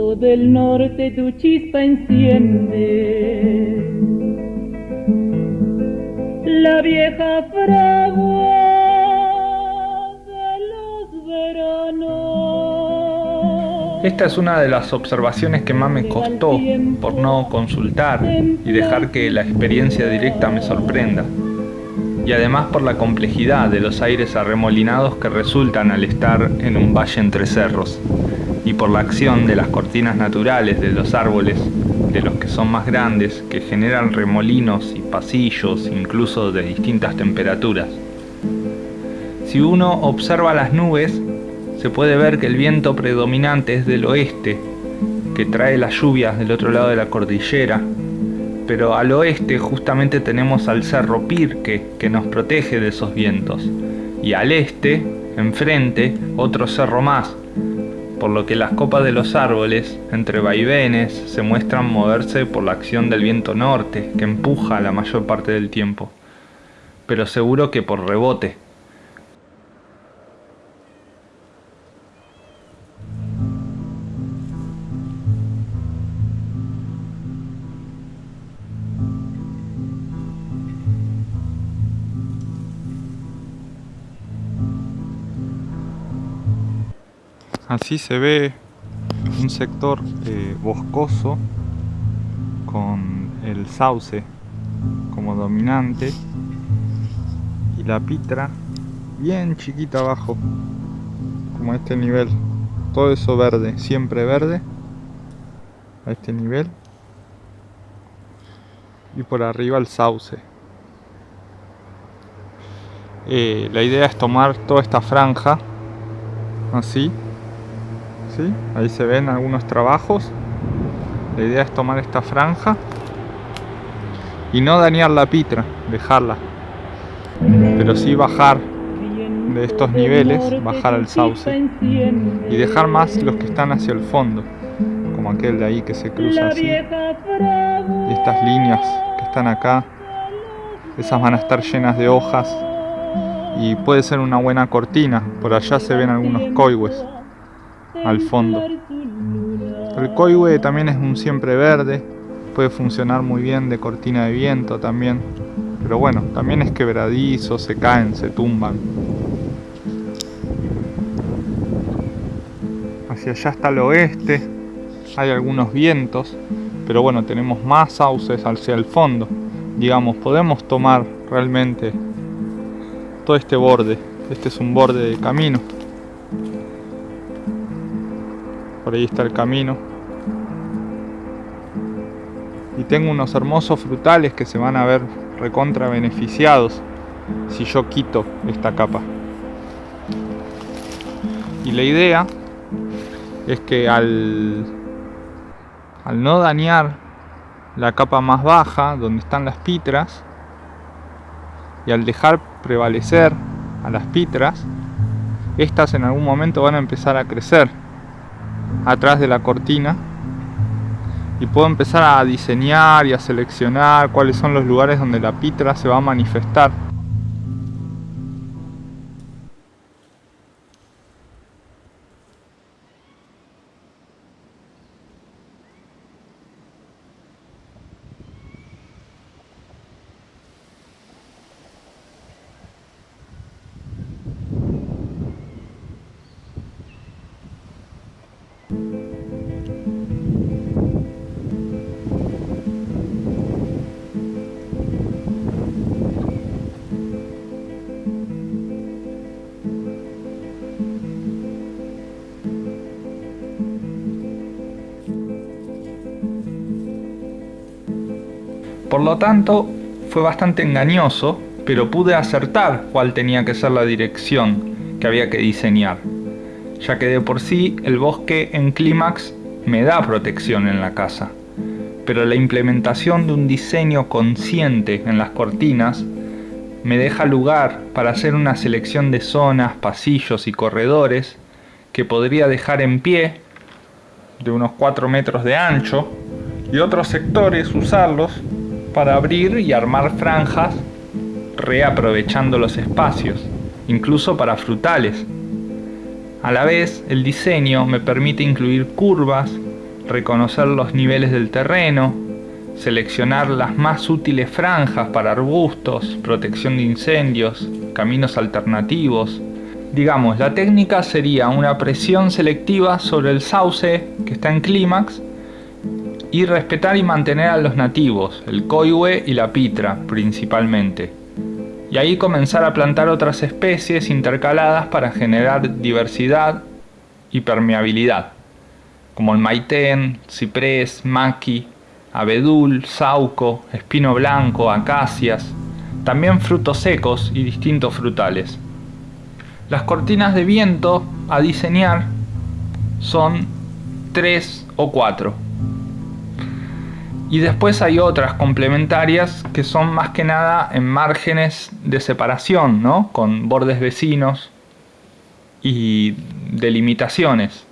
viento del norte tu chispa enciende. La vieja fragua de los veranos. Esta es una de las observaciones que más me costó por no consultar y dejar que la experiencia directa me sorprenda y además por la complejidad de los aires arremolinados que resultan al estar en un valle entre cerros, y por la acción de las cortinas naturales de los árboles, de los que son más grandes, que generan remolinos y pasillos incluso de distintas temperaturas. Si uno observa las nubes, se puede ver que el viento predominante es del oeste, que trae las lluvias del otro lado de la cordillera, pero al oeste justamente tenemos al cerro Pirque que nos protege de esos vientos y al este, enfrente, otro cerro más, por lo que las copas de los árboles, entre vaivenes, se muestran moverse por la acción del viento norte que empuja la mayor parte del tiempo, pero seguro que por rebote. Así se ve un sector eh, boscoso con el sauce como dominante y la pitra bien chiquita abajo como a este nivel. Todo eso verde, siempre verde a este nivel. Y por arriba el sauce. Eh, la idea es tomar toda esta franja así ahí se ven algunos trabajos. La idea es tomar esta franja y no dañar la pitra dejarla. Pero sí bajar de estos niveles bajar al sauce y dejar más los que están hacia el fondo como aquel de ahí que se cruza así. Y estas líneas que están acá esas van a estar llenas de hojas y puede ser una buena cortina. Por allá se ven algunos coihues al fondo. El coihue también es un siempre verde, puede funcionar muy bien de cortina de viento también, pero bueno, también es quebradizo, se caen, se tumban. Hacia allá está el oeste, hay algunos vientos, pero bueno, tenemos más sauces hacia el fondo. Digamos, podemos tomar realmente todo este borde. Este es un borde de camino por ahí está el camino. Y tengo unos hermosos frutales que se van a ver recontra beneficiados si yo quito esta capa. Y la idea es que al, al no dañar la capa más baja, donde están las pitras, y al dejar prevalecer a las pitras, estas en algún momento van a empezar a crecer atrás de la cortina y puedo empezar a diseñar y a seleccionar cuáles son los lugares donde la pitra se va a manifestar Por lo tanto, fue bastante engañoso, pero pude acertar cuál tenía que ser la dirección que había que diseñar, ya que de por sí el bosque en clímax me da protección en la casa, pero la implementación de un diseño consciente en las cortinas me deja lugar para hacer una selección de zonas, pasillos y corredores que podría dejar en pie de unos 4 metros de ancho y otros sectores usarlos para abrir y armar franjas reaprovechando los espacios, incluso para frutales. A la vez, el diseño me permite incluir curvas reconocer los niveles del terreno, seleccionar las más útiles franjas para arbustos, protección de incendios, caminos alternativos. Digamos, la técnica sería una presión selectiva sobre el sauce que está en clímax y respetar y mantener a los nativos, el coihue y la pitra principalmente. Y ahí comenzar a plantar otras especies intercaladas para generar diversidad y permeabilidad, como el maitén, ciprés, maqui, abedul, sauco, espino blanco, acacias, también frutos secos y distintos frutales. Las cortinas de viento a diseñar son 3 o 4. Y después hay otras complementarias que son más que nada en márgenes de separación, ¿no? Con bordes vecinos y delimitaciones.